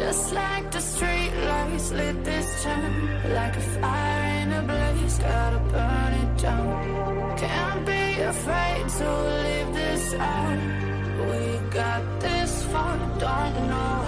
Just like the street lights lit this town Like a fire in a blaze, gotta burn it down. Can't be afraid to leave this out. We got this far, don't know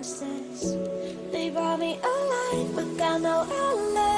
monsters. They brought me alive, but got no outlet.